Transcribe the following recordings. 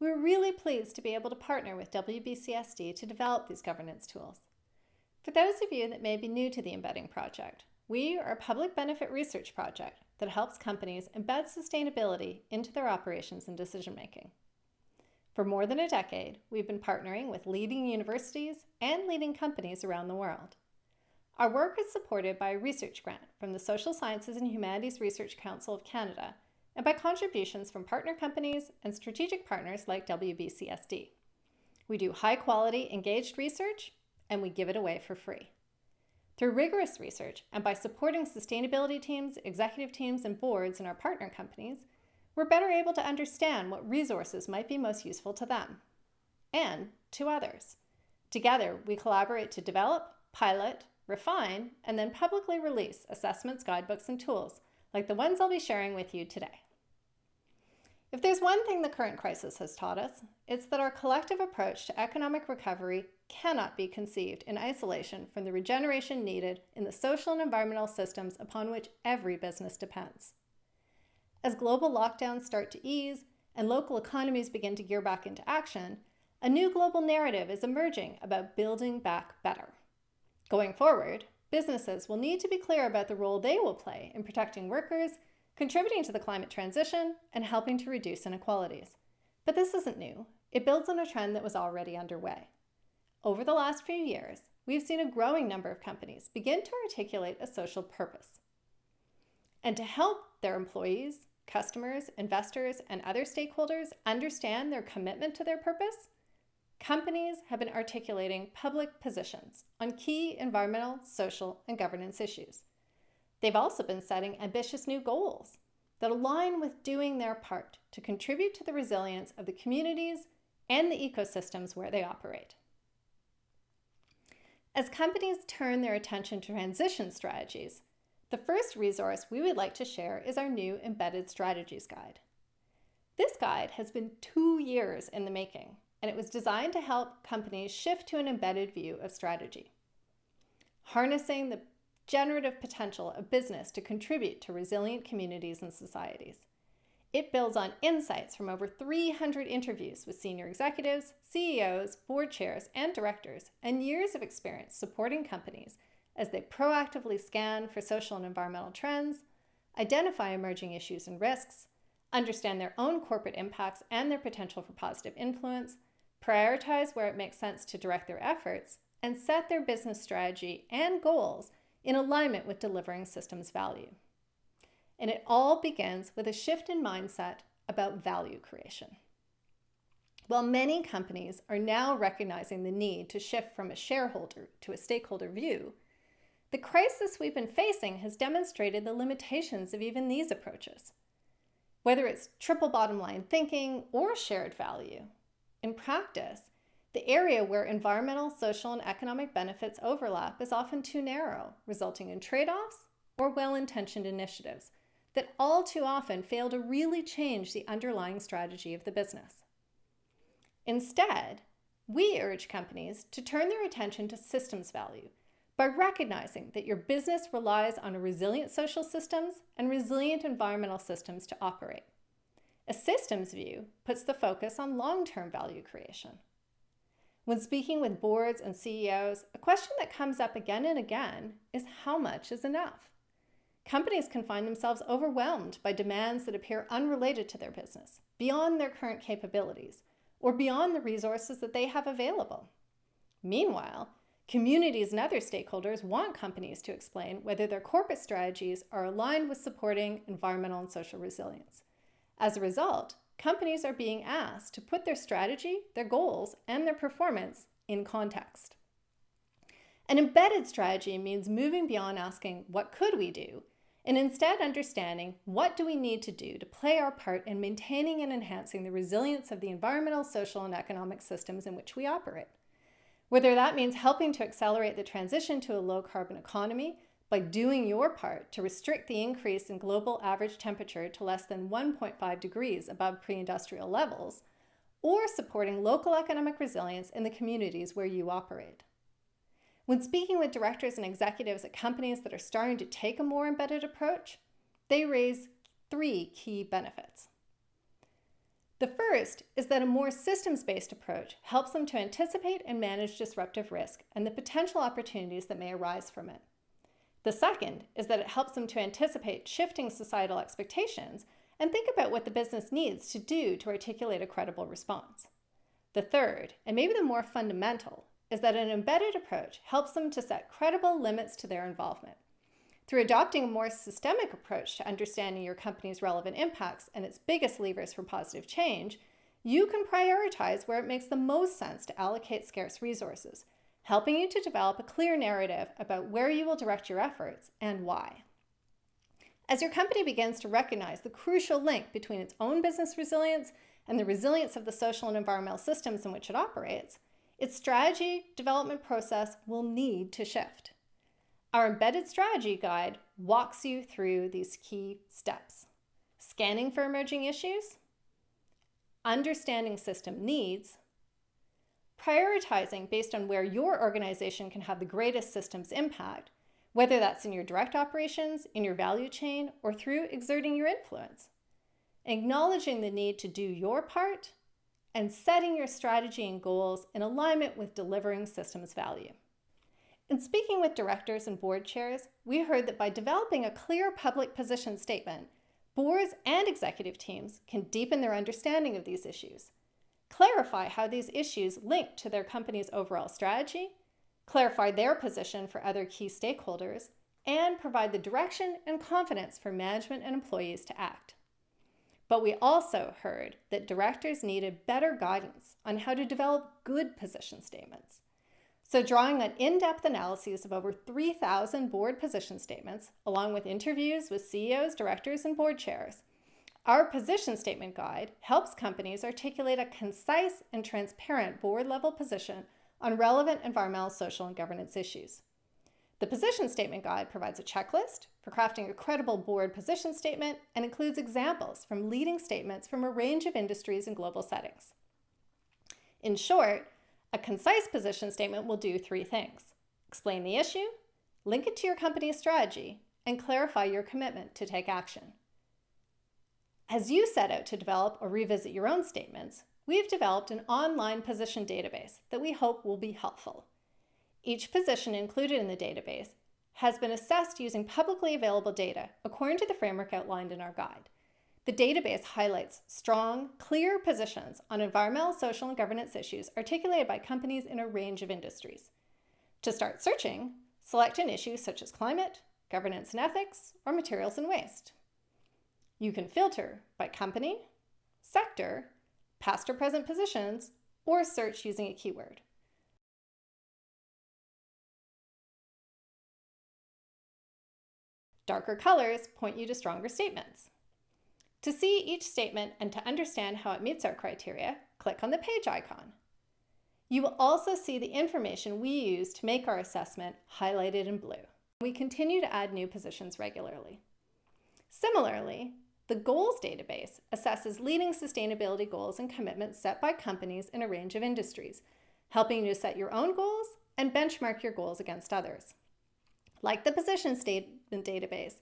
we're really pleased to be able to partner with WBCSD to develop these governance tools. For those of you that may be new to the Embedding Project, we are a public benefit research project that helps companies embed sustainability into their operations and decision making. For more than a decade, we've been partnering with leading universities and leading companies around the world. Our work is supported by a research grant from the Social Sciences and Humanities Research Council of Canada and by contributions from partner companies and strategic partners like WBCSD. We do high quality, engaged research, and we give it away for free. Through rigorous research and by supporting sustainability teams, executive teams, and boards in our partner companies, we're better able to understand what resources might be most useful to them and to others. Together, we collaborate to develop, pilot, refine, and then publicly release assessments, guidebooks, and tools like the ones I'll be sharing with you today. If there's one thing the current crisis has taught us, it's that our collective approach to economic recovery cannot be conceived in isolation from the regeneration needed in the social and environmental systems upon which every business depends. As global lockdowns start to ease and local economies begin to gear back into action, a new global narrative is emerging about building back better. Going forward, businesses will need to be clear about the role they will play in protecting workers, contributing to the climate transition, and helping to reduce inequalities. But this isn't new. It builds on a trend that was already underway. Over the last few years, we've seen a growing number of companies begin to articulate a social purpose. And to help their employees, customers, investors, and other stakeholders understand their commitment to their purpose, companies have been articulating public positions on key environmental, social, and governance issues. They've also been setting ambitious new goals that align with doing their part to contribute to the resilience of the communities and the ecosystems where they operate. As companies turn their attention to transition strategies, the first resource we would like to share is our new Embedded Strategies Guide. This guide has been two years in the making, and it was designed to help companies shift to an embedded view of strategy. Harnessing the generative potential of business to contribute to resilient communities and societies. It builds on insights from over 300 interviews with senior executives, CEOs, board chairs, and directors, and years of experience supporting companies as they proactively scan for social and environmental trends, identify emerging issues and risks, understand their own corporate impacts and their potential for positive influence, prioritize where it makes sense to direct their efforts, and set their business strategy and goals in alignment with delivering systems value. And it all begins with a shift in mindset about value creation. While many companies are now recognizing the need to shift from a shareholder to a stakeholder view, the crisis we've been facing has demonstrated the limitations of even these approaches. Whether it's triple bottom line thinking or shared value, in practice, the area where environmental, social, and economic benefits overlap is often too narrow, resulting in trade-offs or well-intentioned initiatives that all too often fail to really change the underlying strategy of the business. Instead, we urge companies to turn their attention to systems value by recognizing that your business relies on resilient social systems and resilient environmental systems to operate. A systems view puts the focus on long-term value creation. When speaking with boards and CEOs, a question that comes up again and again is how much is enough? Companies can find themselves overwhelmed by demands that appear unrelated to their business, beyond their current capabilities, or beyond the resources that they have available. Meanwhile, Communities and other stakeholders want companies to explain whether their corporate strategies are aligned with supporting environmental and social resilience. As a result, companies are being asked to put their strategy, their goals, and their performance in context. An embedded strategy means moving beyond asking, what could we do? And instead understanding, what do we need to do to play our part in maintaining and enhancing the resilience of the environmental, social, and economic systems in which we operate? Whether that means helping to accelerate the transition to a low carbon economy by doing your part to restrict the increase in global average temperature to less than 1.5 degrees above pre-industrial levels, or supporting local economic resilience in the communities where you operate. When speaking with directors and executives at companies that are starting to take a more embedded approach, they raise three key benefits. The first is that a more systems-based approach helps them to anticipate and manage disruptive risk and the potential opportunities that may arise from it. The second is that it helps them to anticipate shifting societal expectations and think about what the business needs to do to articulate a credible response. The third, and maybe the more fundamental, is that an embedded approach helps them to set credible limits to their involvement. Through adopting a more systemic approach to understanding your company's relevant impacts and its biggest levers for positive change, you can prioritize where it makes the most sense to allocate scarce resources, helping you to develop a clear narrative about where you will direct your efforts and why. As your company begins to recognize the crucial link between its own business resilience and the resilience of the social and environmental systems in which it operates, its strategy development process will need to shift. Our embedded strategy guide walks you through these key steps. Scanning for emerging issues, understanding system needs, prioritizing based on where your organization can have the greatest systems impact, whether that's in your direct operations, in your value chain, or through exerting your influence. Acknowledging the need to do your part and setting your strategy and goals in alignment with delivering systems value. In speaking with directors and board chairs, we heard that by developing a clear public position statement, boards and executive teams can deepen their understanding of these issues, clarify how these issues link to their company's overall strategy, clarify their position for other key stakeholders, and provide the direction and confidence for management and employees to act. But we also heard that directors needed better guidance on how to develop good position statements. So drawing on in-depth analyses of over 3,000 board position statements, along with interviews with CEOs, directors, and board chairs, our position statement guide helps companies articulate a concise and transparent board-level position on relevant environmental, social, and governance issues. The position statement guide provides a checklist for crafting a credible board position statement and includes examples from leading statements from a range of industries and global settings. In short, a concise position statement will do three things. Explain the issue, link it to your company's strategy, and clarify your commitment to take action. As you set out to develop or revisit your own statements, we've developed an online position database that we hope will be helpful. Each position included in the database has been assessed using publicly available data according to the framework outlined in our guide. The database highlights strong, clear positions on environmental, social, and governance issues articulated by companies in a range of industries. To start searching, select an issue such as climate, governance and ethics, or materials and waste. You can filter by company, sector, past or present positions, or search using a keyword. Darker colors point you to stronger statements. To see each statement and to understand how it meets our criteria, click on the page icon. You will also see the information we use to make our assessment highlighted in blue. We continue to add new positions regularly. Similarly, the Goals database assesses leading sustainability goals and commitments set by companies in a range of industries, helping you to set your own goals and benchmark your goals against others. Like the position statement database,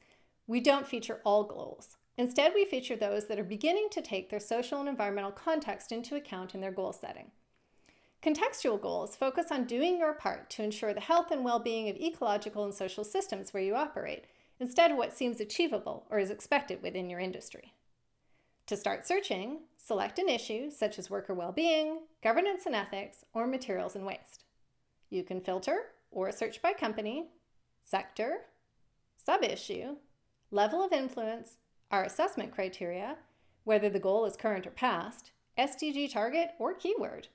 we don't feature all goals. Instead, we feature those that are beginning to take their social and environmental context into account in their goal setting. Contextual goals focus on doing your part to ensure the health and well-being of ecological and social systems where you operate, instead of what seems achievable or is expected within your industry. To start searching, select an issue such as worker well-being, governance and ethics, or materials and waste. You can filter or search by company, sector, sub-issue, level of influence, our assessment criteria, whether the goal is current or past, SDG target, or keyword.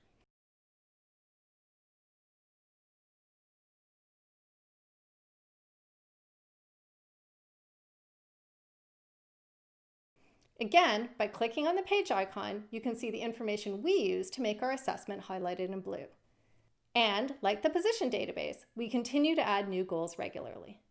Again, by clicking on the page icon, you can see the information we use to make our assessment highlighted in blue. And like the position database, we continue to add new goals regularly.